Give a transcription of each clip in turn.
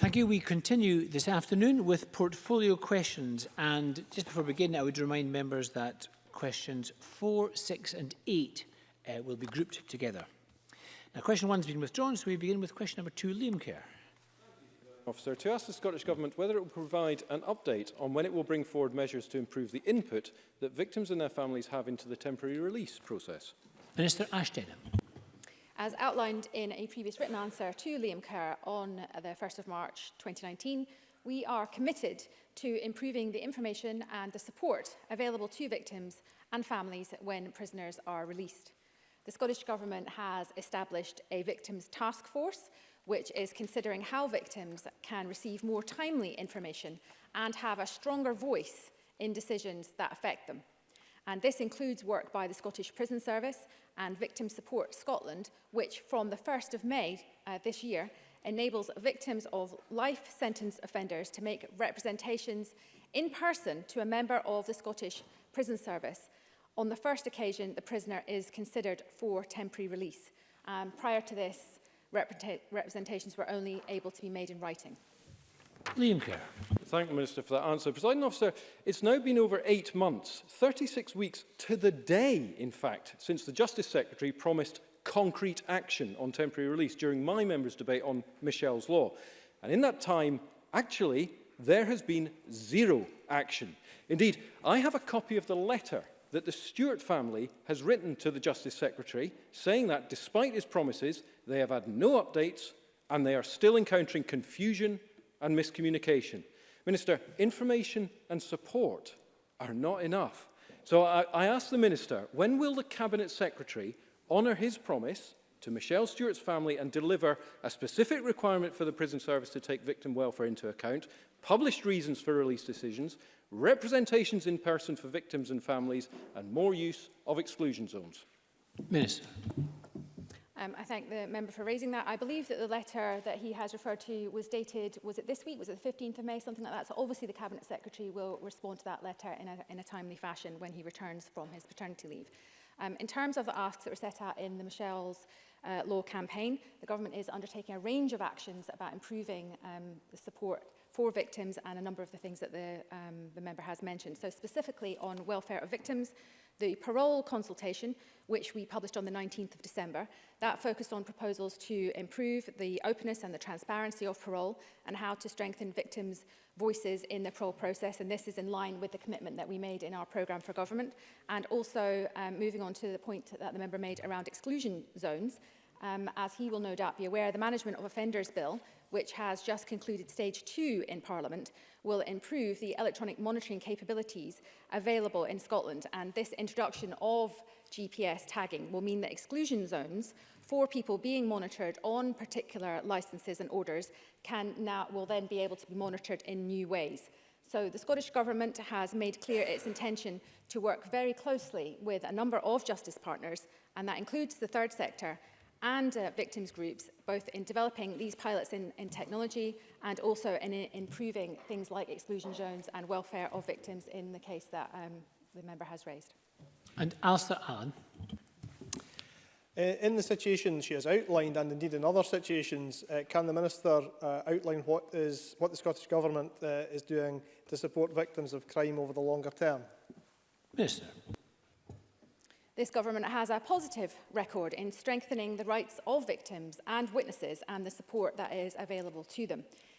Thank you. We continue this afternoon with portfolio questions. And just before we begin, I would remind members that questions 4, 6 and 8 uh, will be grouped together. Now, question 1 has been withdrawn, so we begin with question number 2, Liam Kerr. Officer, to ask the Scottish Government whether it will provide an update on when it will bring forward measures to improve the input that victims and their families have into the temporary release process. Minister Ashton. As outlined in a previous written answer to Liam Kerr on the 1st of March 2019, we are committed to improving the information and the support available to victims and families when prisoners are released. The Scottish Government has established a victims task force which is considering how victims can receive more timely information and have a stronger voice in decisions that affect them. And this includes work by the Scottish Prison Service and Victim Support Scotland, which from the 1st of May uh, this year enables victims of life sentence offenders to make representations in person to a member of the Scottish Prison Service. On the first occasion, the prisoner is considered for temporary release. Um, prior to this, representations were only able to be made in writing. Liam Kerr. Thank the Minister for that answer. President officer, it's now been over eight months, 36 weeks to the day, in fact, since the Justice Secretary promised concrete action on temporary release during my members' debate on Michelle's law. And in that time, actually, there has been zero action. Indeed, I have a copy of the letter that the Stewart family has written to the Justice Secretary saying that despite his promises, they have had no updates and they are still encountering confusion and miscommunication. Minister, information and support are not enough. So I, I ask the Minister, when will the Cabinet Secretary honour his promise to Michelle Stewart's family and deliver a specific requirement for the prison service to take victim welfare into account, published reasons for release decisions, representations in person for victims and families, and more use of exclusion zones? Minister. Um, I thank the member for raising that. I believe that the letter that he has referred to was dated, was it this week? Was it the 15th of May? Something like that. So obviously the Cabinet Secretary will respond to that letter in a, in a timely fashion when he returns from his paternity leave. Um, in terms of the asks that were set out in the Michelle's uh, law campaign, the government is undertaking a range of actions about improving um, the support for victims and a number of the things that the, um, the member has mentioned. So specifically on welfare of victims, The parole consultation, which we published on the 19th of December, that focused on proposals to improve the openness and the transparency of parole and how to strengthen victims' voices in the parole process. And this is in line with the commitment that we made in our programme for government. And also um, moving on to the point that the member made around exclusion zones, um, as he will no doubt be aware, the Management of Offenders Bill which has just concluded stage two in Parliament, will improve the electronic monitoring capabilities available in Scotland. And this introduction of GPS tagging will mean that exclusion zones for people being monitored on particular licences and orders can now, will then be able to be monitored in new ways. So the Scottish Government has made clear its intention to work very closely with a number of justice partners, and that includes the third sector, and uh, victims groups, both in developing these pilots in, in technology and also in, in improving things like exclusion zones and welfare of victims in the case that um, the member has raised. And Alistair Allen. Uh, in the situation she has outlined, and indeed in other situations, uh, can the Minister uh, outline what, is, what the Scottish Government uh, is doing to support victims of crime over the longer term? Minister this government has a positive record in strengthening the rights of victims and witnesses and the support that is available to them.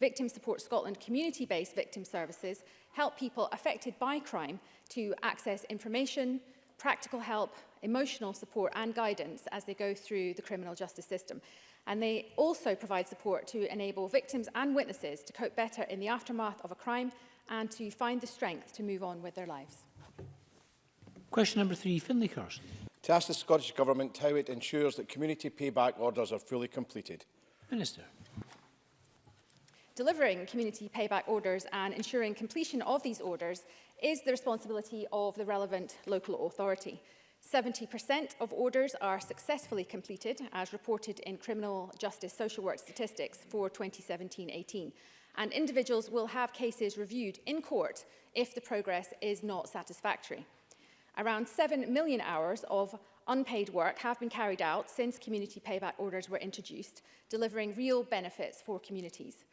Victim Support Scotland community-based victim services help people affected by crime to access information, practical help, emotional support and guidance as they go through the criminal justice system. And they also provide support to enable victims and witnesses to cope better in the aftermath of a crime and to find the strength to move on with their lives. Question number three, Finlay Carson. To ask the Scottish Government how it ensures that community payback orders are fully completed. Minister. Delivering community payback orders and ensuring completion of these orders is the responsibility of the relevant local authority. 70% of orders are successfully completed, as reported in Criminal Justice Social Work statistics for 2017-18, and individuals will have cases reviewed in court if the progress is not satisfactory. Around 7 million hours of unpaid work have been carried out since community payback orders were introduced, delivering real benefits for communities.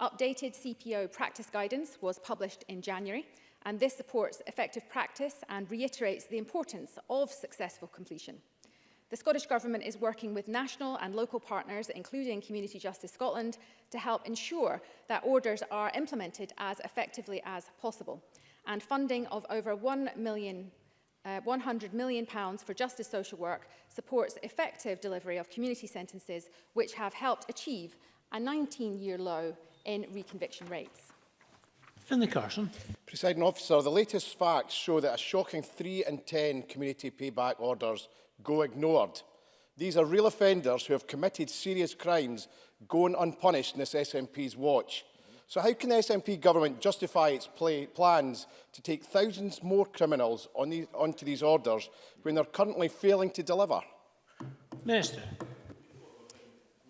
Updated CPO practice guidance was published in January, and this supports effective practice and reiterates the importance of successful completion. The Scottish Government is working with national and local partners, including Community Justice Scotland, to help ensure that orders are implemented as effectively as possible. And funding of over 1 million uh, £100 million for justice social work supports effective delivery of community sentences which have helped achieve a 19-year low in reconviction rates. Finlay Carson. Presiding officer, the latest facts show that a shocking 3 in 10 community payback orders go ignored. These are real offenders who have committed serious crimes going unpunished in this SNP's watch. So how can the SNP government justify its play, plans to take thousands more criminals on these, onto these orders when they're currently failing to deliver? Minister.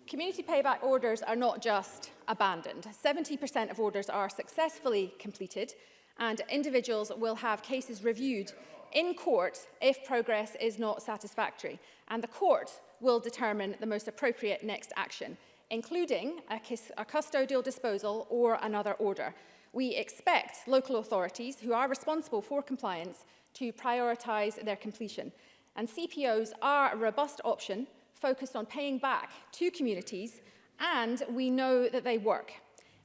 Community payback orders are not just abandoned. 70% of orders are successfully completed and individuals will have cases reviewed in court if progress is not satisfactory and the court will determine the most appropriate next action. including a, a custodial disposal or another order. We expect local authorities who are responsible for compliance to prioritise their completion. And CPOs are a robust option focused on paying back to communities and we know that they work.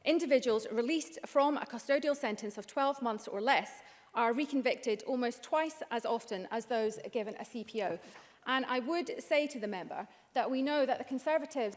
Individuals released from a custodial sentence of 12 months or less are reconvicted almost twice as often as those given a CPO. And I would say to the member that we know that the Conservatives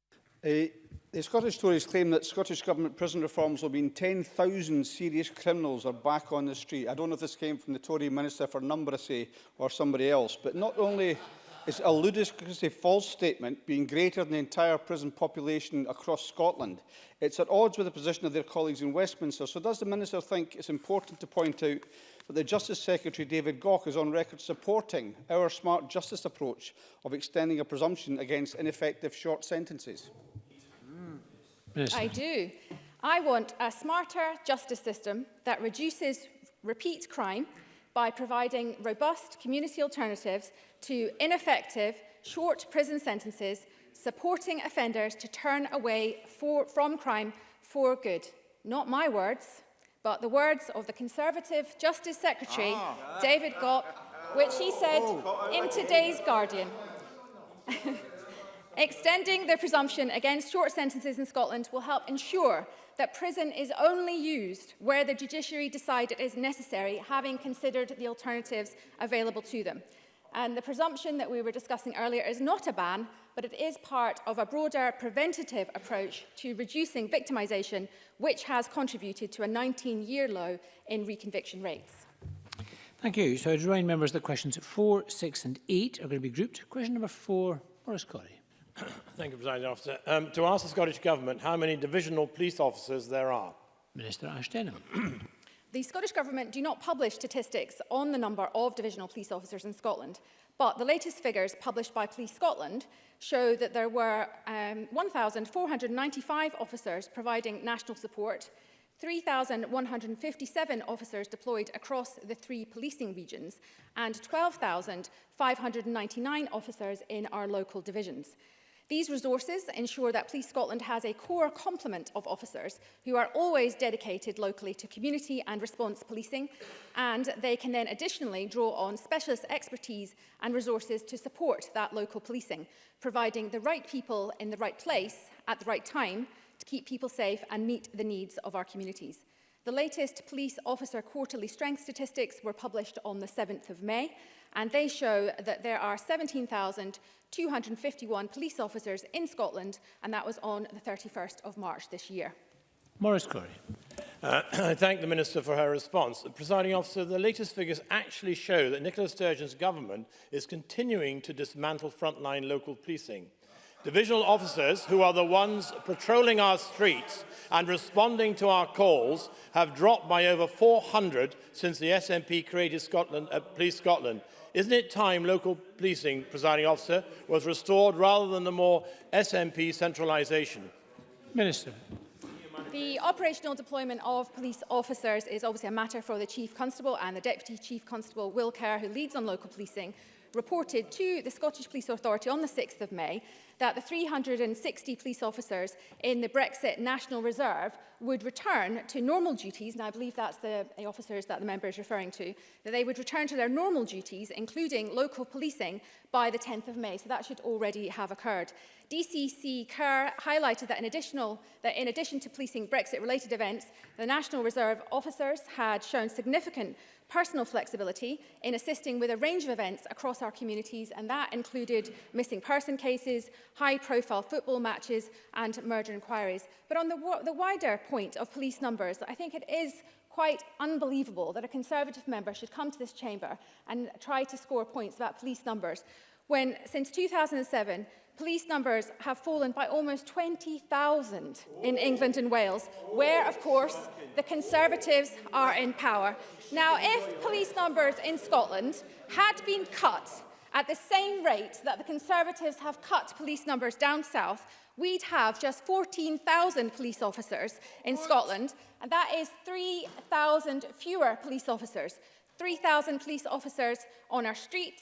Uh, The Scottish Tories claim that Scottish Government prison reforms will mean 10,000 serious criminals are back on the street. I don't know if this came from the Tory Minister for Numbracy or somebody else, but not only is a ludicrously false statement being greater than the entire prison population across Scotland, it's at odds with the position of their colleagues in Westminster. So does the Minister think it's important to point out that the Justice Secretary David Gough is on record supporting our smart justice approach of extending a presumption against ineffective short sentences? Minister. I do. I want a smarter justice system that reduces repeat crime by providing robust community alternatives to ineffective short prison sentences, supporting offenders to turn away for, from crime for good. Not my words, but the words of the Conservative Justice Secretary, ah. David Gott, which he said oh. in today's Guardian. Extending the presumption against short sentences in Scotland will help ensure that prison is only used where the judiciary decide it is necessary, having considered the alternatives available to them. And the presumption that we were discussing earlier is not a ban, but it is part of a broader preventative approach to reducing victimisation, which has contributed to a 19-year low in reconviction rates. Thank you. So I'd remind members that questions 4, 6 and 8 are going to be grouped. Question number 4, Boris Corrie. Thank you, President Officer. Um, to ask the Scottish Government how many divisional police officers there are. Minister Ashton. the Scottish Government do not publish statistics on the number of divisional police officers in Scotland, but the latest figures published by Police Scotland show that there were um, 1,495 officers providing national support, 3,157 officers deployed across the three policing regions, and 12,599 officers in our local divisions. These resources ensure that Police Scotland has a core complement of officers who are always dedicated locally to community and response policing, and they can then additionally draw on specialist expertise and resources to support that local policing, providing the right people in the right place at the right time to keep people safe and meet the needs of our communities. The latest Police Officer Quarterly Strength Statistics were published on the 7th of May, and they show that there are 17,251 police officers in Scotland, and that was on the 31st of March this year. Maurice Corey. Uh, I thank the Minister for her response. The presiding officer, the latest figures actually show that Nicola Sturgeon's government is continuing to dismantle frontline local policing. Divisional officers, who are the ones patrolling our streets and responding to our calls, have dropped by over 400 since the SNP created Scotland, uh, Police Scotland. Isn't it time local policing, presiding officer, was restored rather than the more SNP centralisation? Minister. The operational deployment of police officers is obviously a matter for the Chief Constable and the Deputy Chief Constable, Will Kerr, who leads on local policing, reported to the Scottish Police Authority on the 6th of May that the 360 police officers in the Brexit National Reserve would return to normal duties, and I believe that's the, officers that the member is referring to, that they would return to their normal duties, including local policing, by the 10th of May. So that should already have occurred. DCC Kerr highlighted that in, additional, that in addition to policing Brexit-related events, the National Reserve officers had shown significant personal flexibility in assisting with a range of events across our communities, and that included missing person cases, high-profile football matches, and murder inquiries. But on the, the wider point of police numbers, I think it is quite unbelievable that a Conservative member should come to this chamber and try to score points about police numbers when, since 2007, police numbers have fallen by almost 20,000 in England and Wales, where, of course, the Conservatives are in power. Now, if police numbers in Scotland had been cut at the same rate that the Conservatives have cut police numbers down south, we'd have just 14,000 police officers in what? Scotland, and that is 3,000 fewer police officers. 3,000 police officers on our streets,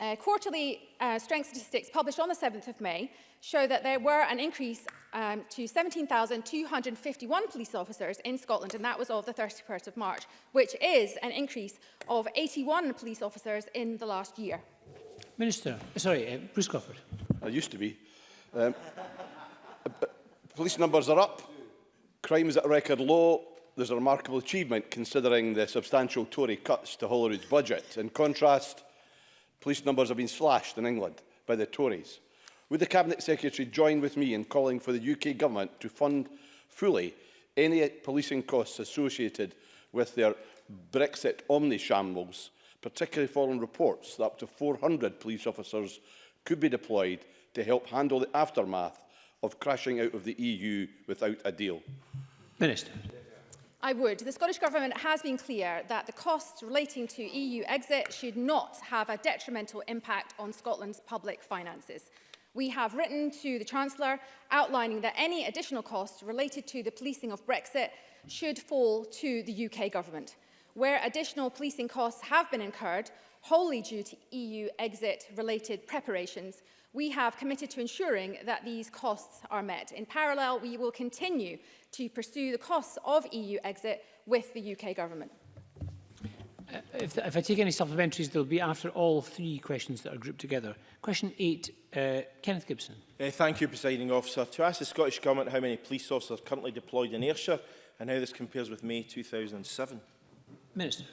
Uh, quarterly uh, strength statistics published on the 7th of May show that there were an increase um, to 17,251 police officers in Scotland, and that was of the 31st of March, which is an increase of 81 police officers in the last year. Minister, uh, sorry, uh, Bruce Crawford. I used to be. Um, police numbers are up, crime is at a record low, there's a remarkable achievement considering the substantial Tory cuts to Holyrood's budget. In contrast, police numbers have been slashed in England by the Tories. Would the Cabinet Secretary join with me in calling for the UK Government to fund fully any policing costs associated with their Brexit omni-shambles, particularly following reports that up to 400 police officers could be deployed to help handle the aftermath of crashing out of the EU without a deal? Minister. I would. The Scottish Government has been clear that the costs relating to EU exit should not have a detrimental impact on Scotland's public finances. We have written to the Chancellor outlining that any additional costs related to the policing of Brexit should fall to the UK Government. Where additional policing costs have been incurred, wholly due to EU exit-related preparations, we have committed to ensuring that these costs are met. In parallel, we will continue to pursue the costs of EU exit with the UK government? Uh, if, if I take any supplementaries, they'll be after all three questions that are grouped together. Question 8, uh, Kenneth Gibson. Uh, thank you, Presiding Officer. To ask the Scottish Government how many police officers are currently deployed in Ayrshire and how this compares with May 2007. Minister.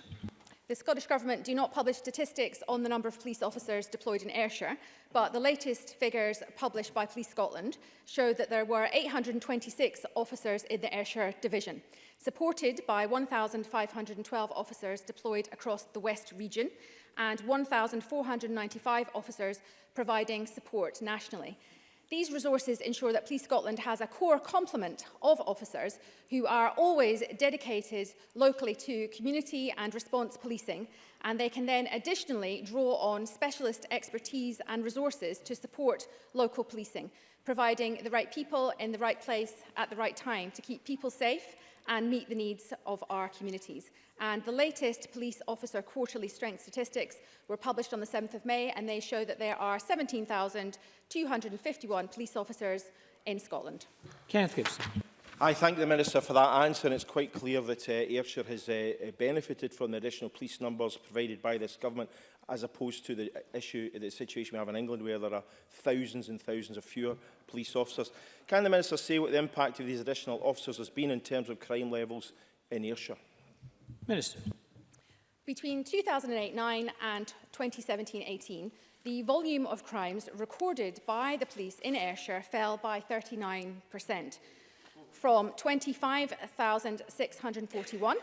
The Scottish Government do not publish statistics on the number of police officers deployed in Ayrshire, but the latest figures published by Police Scotland show that there were 826 officers in the Ayrshire division, supported by 1,512 officers deployed across the West region and 1,495 officers providing support nationally. These resources ensure that Police Scotland has a core complement of officers who are always dedicated locally to community and response policing and they can then additionally draw on specialist expertise and resources to support local policing, providing the right people in the right place at the right time to keep people safe and meet the needs of our communities. And the latest police officer quarterly strength statistics were published on the 7th of May and they show that there are 17,251 police officers in Scotland. Kenneth Gibson. I thank the Minister for that answer and it's quite clear that uh, Ayrshire has uh, uh benefited from the additional police numbers provided by this government as opposed to the issue, the situation we have in England where there are thousands and thousands of fewer police officers. Can the Minister say what the impact of these additional officers has been in terms of crime levels in Ayrshire? Minister. Between 2008-9 and 2017-18, the volume of crimes recorded by the police in Ayrshire fell by 39%, from 25,641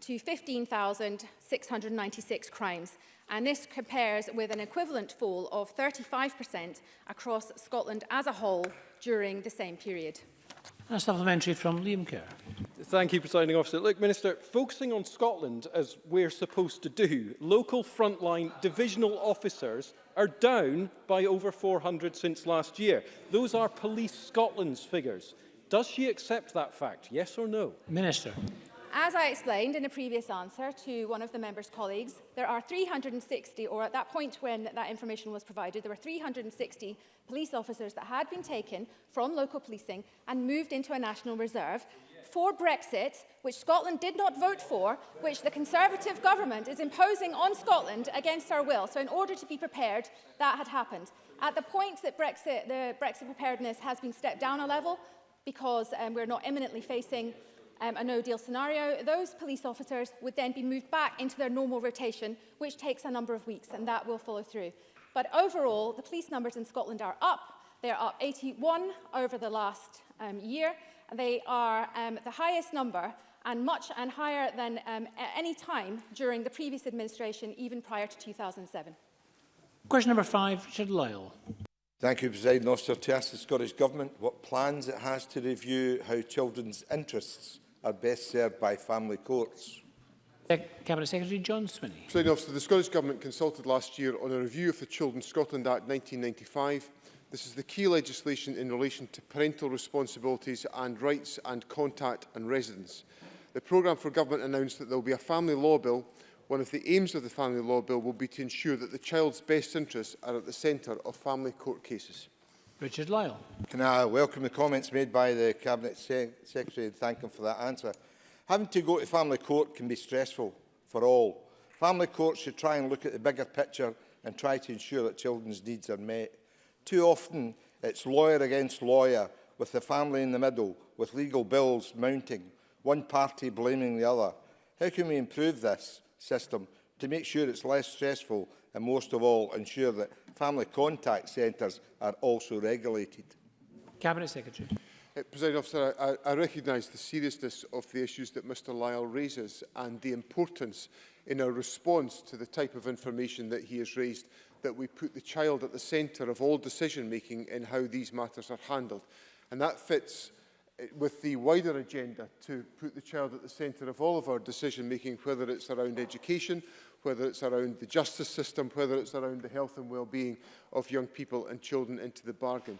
to 15,696 crimes. And this compares with an equivalent fall of 35% across Scotland as a whole during the same period. a supplementary from Liam Kerr. Thank you, Presiding Officer. Look, Minister, focusing on Scotland, as we're supposed to do, local frontline divisional officers are down by over 400 since last year. Those are Police Scotland's figures. Does she accept that fact, yes or no? Minister. as I explained in a previous answer to one of the member's colleagues, there are 360, or at that point when that information was provided, there were 360 police officers that had been taken from local policing and moved into a national reserve for Brexit, which Scotland did not vote for, which the Conservative government is imposing on Scotland against our will. So in order to be prepared, that had happened. At the point that Brexit, the Brexit preparedness has been stepped down a level because um, we're not imminently facing um, a no-deal scenario, those police officers would then be moved back into their normal rotation, which takes a number of weeks, and that will follow through. But overall, the police numbers in Scotland are up. They're up 81 over the last um, year. They are um, the highest number and much and higher than um, any time during the previous administration, even prior to 2007. Question number five, Richard Lyle. Thank you, President Officer. To ask the Scottish Government what plans it has to review how children's interests are best served by family courts. Cabinet Secretary John Swinney. officer, the Scottish Government consulted last year on a review of the Children Scotland Act 1995. This is the key legislation in relation to parental responsibilities and rights and contact and residence. The programme for government announced that there will be a family law bill. One of the aims of the family law bill will be to ensure that the child's best interests are at the centre of family court cases. Richard Lyle. Can I welcome the comments made by the Cabinet Se Secretary and thank him for that answer. Having to go to family court can be stressful for all. Family courts should try and look at the bigger picture and try to ensure that children's needs are met. Too often it's lawyer against lawyer, with the family in the middle, with legal bills mounting, one party blaming the other. How can we improve this system to make sure it's less stressful and most of all ensure that family contact centres are also regulated. Cabinet Secretary. Uh, President Officer, I, I recognise the seriousness of the issues that Mr Lyle raises and the importance in our response to the type of information that he has raised that we put the child at the centre of all decision making in how these matters are handled. And that fits uh, with the wider agenda to put the child at the centre of all of our decision making, whether it's around education, whether it's around the justice system, whether it's around the health and well-being of young people and children into the bargain.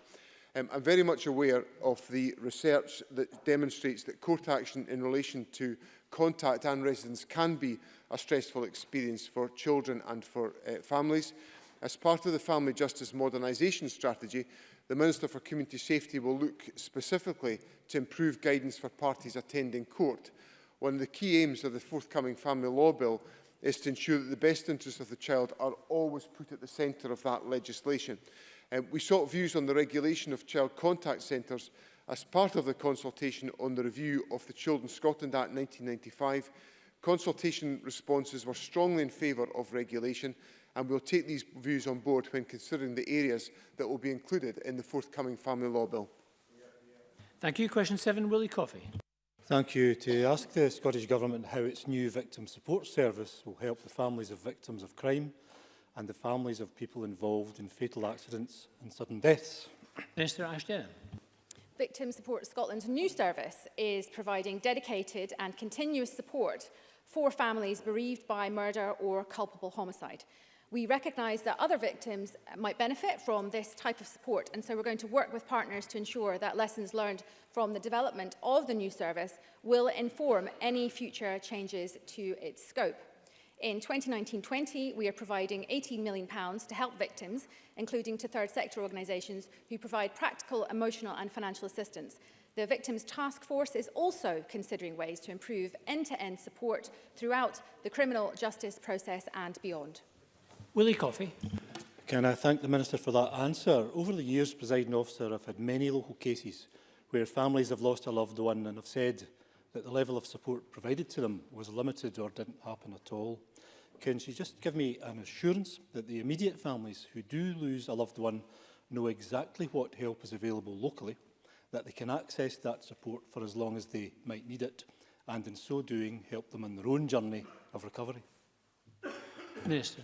Um, I'm very much aware of the research that demonstrates that court action in relation to contact and residence can be a stressful experience for children and for uh, families. As part of the Family Justice Modernisation Strategy, the Minister for Community Safety will look specifically to improve guidance for parties attending court. One of the key aims of the forthcoming Family Law Bill is to ensure that the best interests of the child are always put at the centre of that legislation. Um, we sought views on the regulation of child contact centres as part of the consultation on the review of the Children's Scotland Act 1995. Consultation responses were strongly in favour of regulation and we'll take these views on board when considering the areas that will be included in the forthcoming Family Law Bill. Thank you. Question 7, Willie Coffey. Thank you. To ask the Scottish Government how its new Victim Support Service will help the families of victims of crime and the families of people involved in fatal accidents and sudden deaths. Minister Ashton. Victim Support Scotland's new service is providing dedicated and continuous support for families bereaved by murder or culpable homicide. We recognise that other victims uh, might benefit from this type of support and so we're going to work with partners to ensure that lessons learned from the development of the new service will inform any future changes to its scope. In 2019-20, we are providing £18 million to help victims, including to third sector organisations who provide practical, emotional and financial assistance. The Victims Task Force is also considering ways to improve end-to-end -end support throughout the criminal justice process and beyond. Willie Coffey. Can I thank the Minister for that answer? Over the years, presiding officer, I've had many local cases where families have lost a loved one and have said that the level of support provided to them was limited or didn't happen at all. Can she just give me an assurance that the immediate families who do lose a loved one know exactly what help is available locally, that they can access that support for as long as they might need it, and in so doing help them on their own journey of recovery? Minister.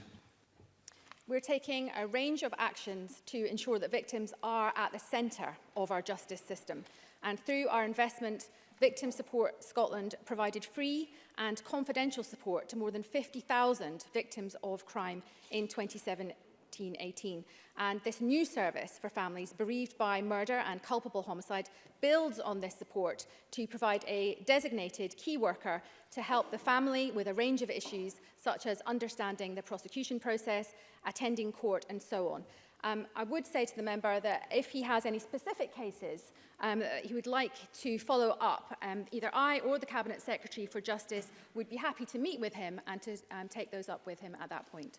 We're taking a range of actions to ensure that victims are at the centre of our justice system. And through our investment, Victim Support Scotland provided free and confidential support to more than 50,000 victims of crime in 27, 1418. And this new service for families bereaved by murder and culpable homicide builds on this support to provide a designated key worker to help the family with a range of issues such as understanding the prosecution process, attending court and so on. Um, I would say to the member that if he has any specific cases um, he would like to follow up, um, either I or the Cabinet Secretary for Justice would be happy to meet with him and to um, take those up with him at that point.